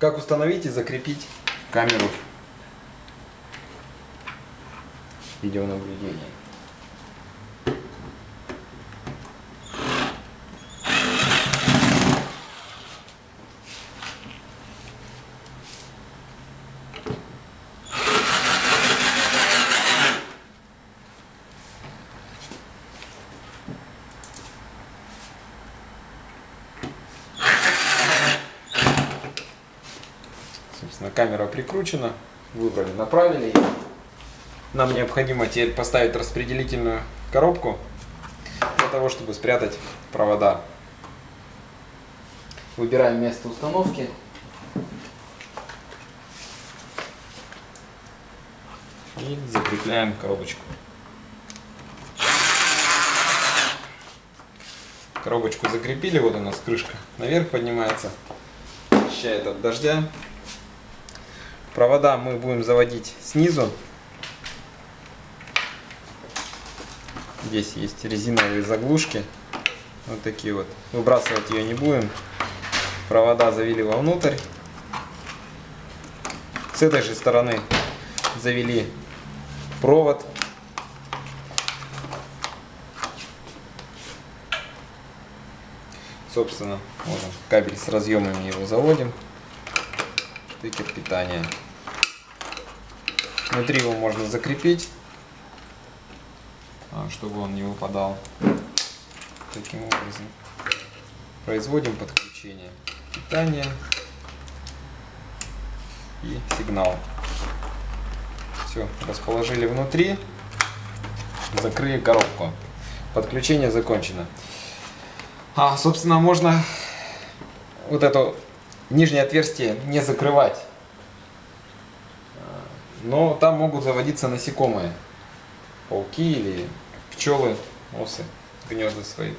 Как установить и закрепить камеру видеонаблюдения. Собственно, камера прикручена, выбрали, направили. Нам необходимо теперь поставить распределительную коробку для того, чтобы спрятать провода. Выбираем место установки. И закрепляем коробочку. Коробочку закрепили, вот у нас крышка наверх поднимается, защищает от дождя. Провода мы будем заводить снизу. Здесь есть резиновые заглушки. Вот такие вот. Выбрасывать ее не будем. Провода завели вовнутрь. С этой же стороны завели провод. Собственно, можно кабель с разъемами его заводим. Штекер питания. Внутри его можно закрепить, а, чтобы он не выпадал. Таким образом. Производим подключение питания и сигнал. Все, расположили внутри, закрыли коробку. Подключение закончено. А, собственно, можно вот это нижнее отверстие не закрывать. Но там могут заводиться насекомые. Пауки или пчелы, осы, гнезда свои.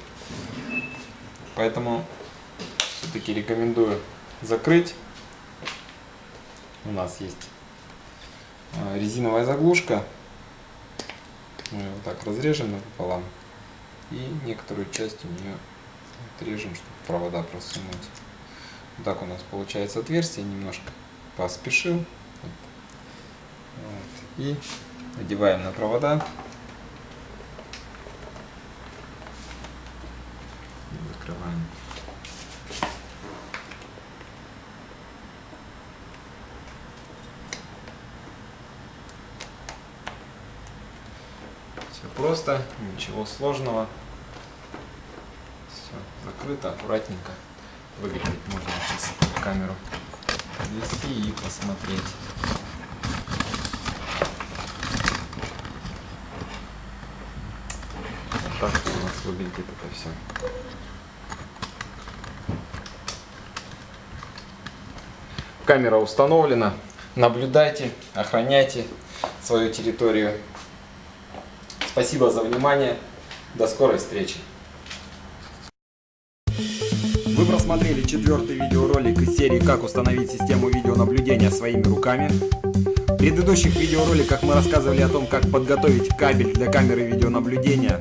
Поэтому все-таки рекомендую закрыть. У нас есть а, резиновая заглушка. Мы ее вот так разрежем пополам. И некоторую часть у нее отрежем, чтобы провода просунуть. Так у нас получается отверстие. Немножко поспешил. Вот. И одеваем на провода. Закрываем. Все просто, ничего сложного. Все закрыто, аккуратненько. Выглядит можно сейчас камеру подвести и посмотреть. Вот так у нас выглядит это все. Камера установлена. Наблюдайте, охраняйте свою территорию. Спасибо за внимание. До скорой встречи. Вы просмотрели четвертый видеоролик из серии «Как установить систему видеонаблюдения своими руками». В предыдущих видеороликах мы рассказывали о том, как подготовить кабель для камеры видеонаблюдения,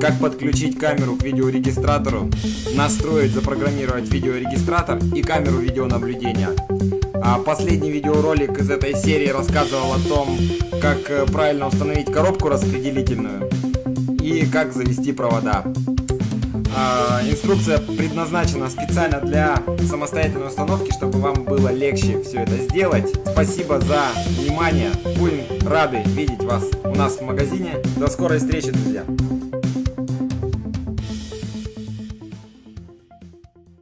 как подключить камеру к видеорегистратору, настроить, запрограммировать видеорегистратор и камеру видеонаблюдения. А последний видеоролик из этой серии рассказывал о том, как э, правильно установить коробку распределительную и как завести провода. А, инструкция предназначена специально для самостоятельной установки, чтобы вам было легче все это сделать. Спасибо за внимание. Будем рады видеть вас у нас в магазине. До скорой встречи, друзья!